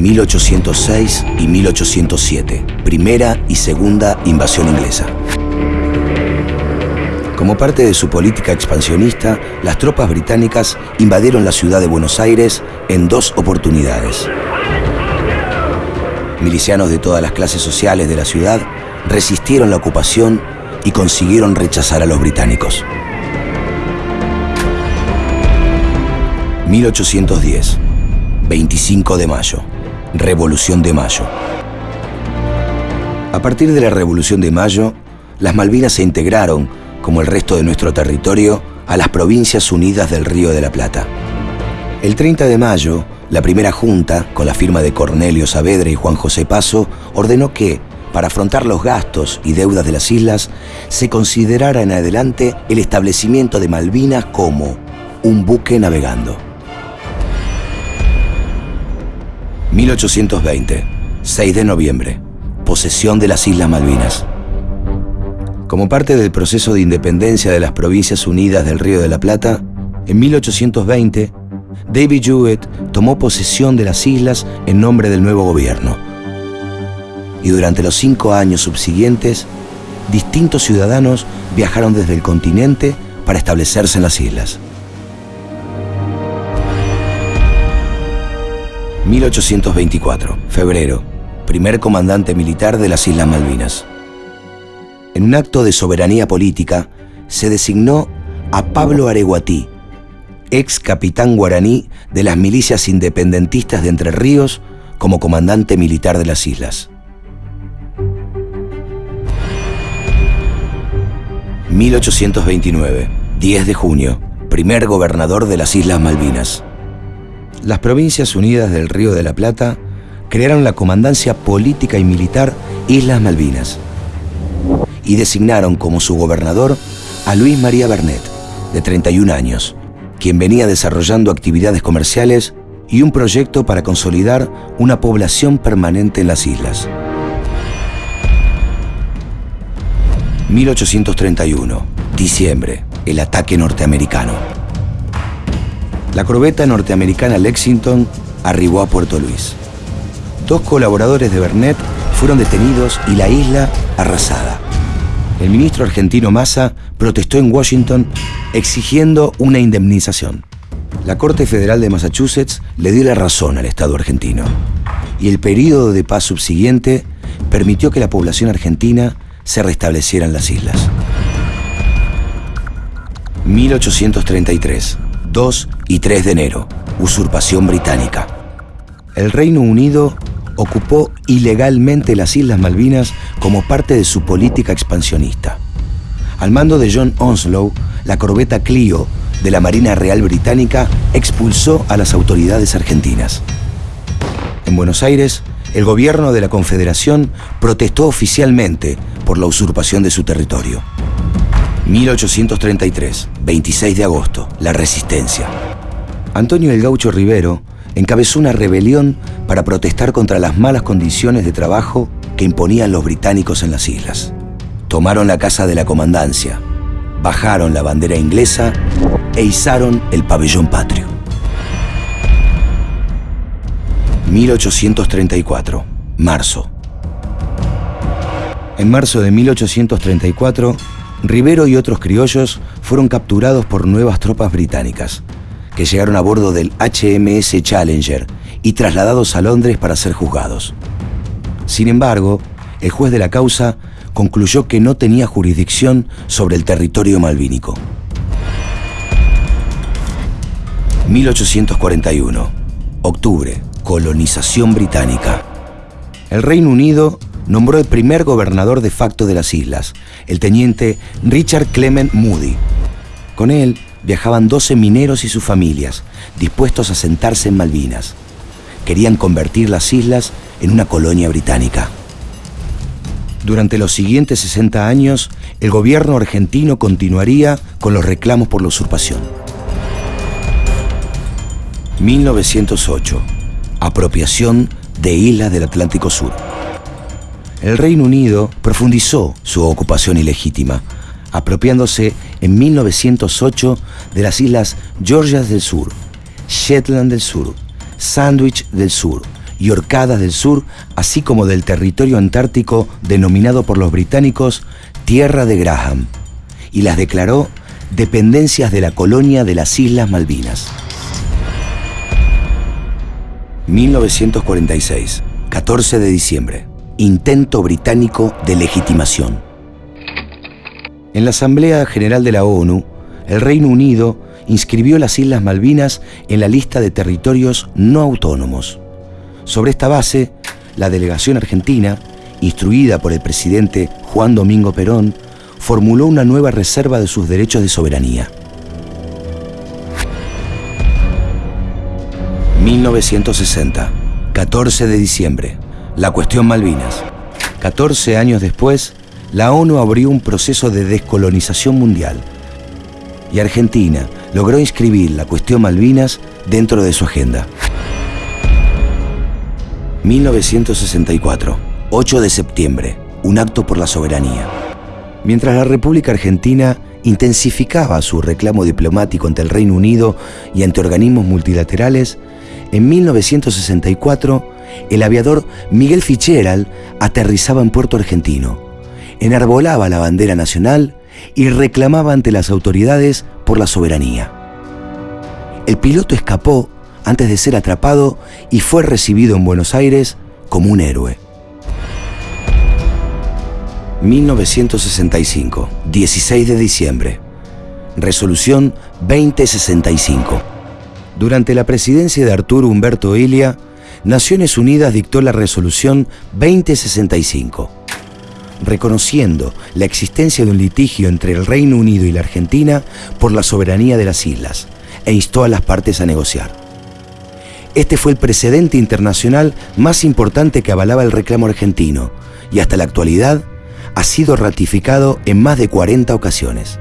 1806 y 1807, primera y segunda invasión inglesa. Como parte de su política expansionista, las tropas británicas invadieron la ciudad de Buenos Aires en dos oportunidades. Milicianos de todas las clases sociales de la ciudad resistieron la ocupación y consiguieron rechazar a los británicos. 1810, 25 de mayo, Revolución de Mayo. A partir de la Revolución de Mayo, las Malvinas se integraron, como el resto de nuestro territorio, a las Provincias Unidas del Río de la Plata. El 30 de mayo, la primera junta, con la firma de Cornelio Saavedra y Juan José Paso, ordenó que, para afrontar los gastos y deudas de las islas, se considerara en adelante el establecimiento de Malvinas como un buque navegando. 1820, 6 de noviembre, posesión de las Islas Malvinas. Como parte del proceso de independencia de las Provincias Unidas del Río de la Plata, en 1820, David Jewett tomó posesión de las islas en nombre del nuevo gobierno y durante los cinco años subsiguientes, distintos ciudadanos viajaron desde el continente para establecerse en las islas. 1824, febrero, primer comandante militar de las Islas Malvinas. En un acto de soberanía política, se designó a Pablo Areguatí, ex capitán guaraní de las milicias independentistas de Entre Ríos, como comandante militar de las islas. 1829, 10 de junio, primer gobernador de las Islas Malvinas. Las Provincias Unidas del Río de la Plata crearon la Comandancia Política y Militar Islas Malvinas y designaron como su gobernador a Luis María Bernet, de 31 años, quien venía desarrollando actividades comerciales y un proyecto para consolidar una población permanente en las islas. 1831, diciembre, el ataque norteamericano. La corbeta norteamericana Lexington arribó a Puerto Luis. Dos colaboradores de Bernet fueron detenidos y la isla arrasada. El ministro argentino Massa protestó en Washington exigiendo una indemnización. La Corte Federal de Massachusetts le dio la razón al Estado argentino y el periodo de paz subsiguiente permitió que la población argentina se restablecieran las islas. 1833, 2 y 3 de enero, usurpación británica. El Reino Unido ocupó ilegalmente las Islas Malvinas como parte de su política expansionista. Al mando de John Onslow, la corbeta Clio de la Marina Real Británica expulsó a las autoridades argentinas. En Buenos Aires, el gobierno de la Confederación protestó oficialmente por la usurpación de su territorio. 1833, 26 de agosto, la resistencia. Antonio el Gaucho Rivero encabezó una rebelión para protestar contra las malas condiciones de trabajo que imponían los británicos en las islas. Tomaron la casa de la comandancia, bajaron la bandera inglesa e izaron el pabellón patrio. 1834, marzo. En marzo de 1834, Rivero y otros criollos fueron capturados por nuevas tropas británicas, que llegaron a bordo del HMS Challenger y trasladados a Londres para ser juzgados. Sin embargo, el juez de la causa concluyó que no tenía jurisdicción sobre el territorio malvínico. 1841, octubre, colonización británica. El Reino Unido nombró el primer gobernador de facto de las islas, el teniente Richard Clement Moody. Con él viajaban 12 mineros y sus familias, dispuestos a sentarse en Malvinas. Querían convertir las islas en una colonia británica. Durante los siguientes 60 años, el gobierno argentino continuaría con los reclamos por la usurpación. 1908. Apropiación de islas del Atlántico Sur el Reino Unido profundizó su ocupación ilegítima, apropiándose en 1908 de las islas Georgias del Sur, Shetland del Sur, Sandwich del Sur y Orcadas del Sur, así como del territorio antártico denominado por los británicos Tierra de Graham, y las declaró dependencias de la colonia de las Islas Malvinas. 1946, 14 de diciembre. Intento británico de legitimación. En la Asamblea General de la ONU, el Reino Unido inscribió las Islas Malvinas en la lista de territorios no autónomos. Sobre esta base, la delegación argentina, instruida por el presidente Juan Domingo Perón, formuló una nueva reserva de sus derechos de soberanía. 1960, 14 de diciembre, la cuestión Malvinas. 14 años después, la ONU abrió un proceso de descolonización mundial y Argentina logró inscribir la cuestión Malvinas dentro de su agenda. 1964, 8 de septiembre, un acto por la soberanía. Mientras la República Argentina intensificaba su reclamo diplomático ante el Reino Unido y ante organismos multilaterales, en 1964 el aviador Miguel Fitzgerald aterrizaba en Puerto Argentino, enarbolaba la bandera nacional y reclamaba ante las autoridades por la soberanía. El piloto escapó antes de ser atrapado y fue recibido en Buenos Aires como un héroe. 1965, 16 de diciembre. Resolución 2065. Durante la presidencia de Arturo Humberto Ilia, Naciones Unidas dictó la resolución 2065 reconociendo la existencia de un litigio entre el Reino Unido y la Argentina por la soberanía de las islas e instó a las partes a negociar. Este fue el precedente internacional más importante que avalaba el reclamo argentino y hasta la actualidad ha sido ratificado en más de 40 ocasiones.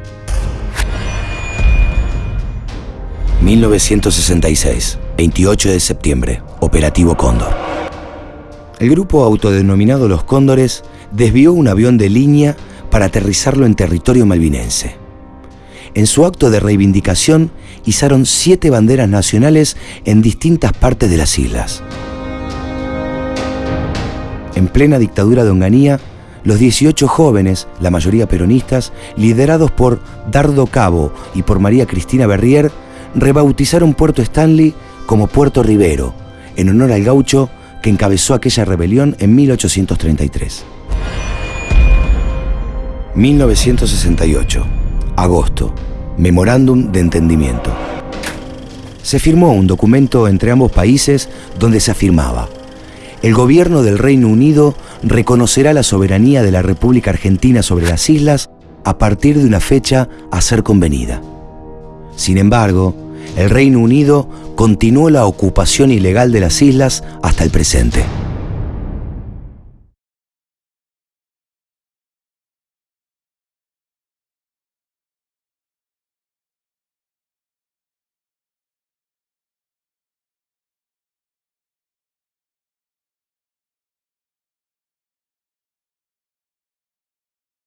1966, 28 de septiembre, Operativo Cóndor. El grupo autodenominado Los Cóndores desvió un avión de línea para aterrizarlo en territorio malvinense. En su acto de reivindicación izaron siete banderas nacionales en distintas partes de las islas. En plena dictadura de Onganía, los 18 jóvenes, la mayoría peronistas, liderados por Dardo Cabo y por María Cristina Berrier, rebautizaron Puerto Stanley como Puerto Rivero, en honor al gaucho que encabezó aquella rebelión en 1833. 1968, agosto, Memorándum de Entendimiento. Se firmó un documento entre ambos países donde se afirmaba, el gobierno del Reino Unido reconocerá la soberanía de la República Argentina sobre las islas a partir de una fecha a ser convenida. Sin embargo, el Reino Unido continuó la ocupación ilegal de las islas hasta el presente.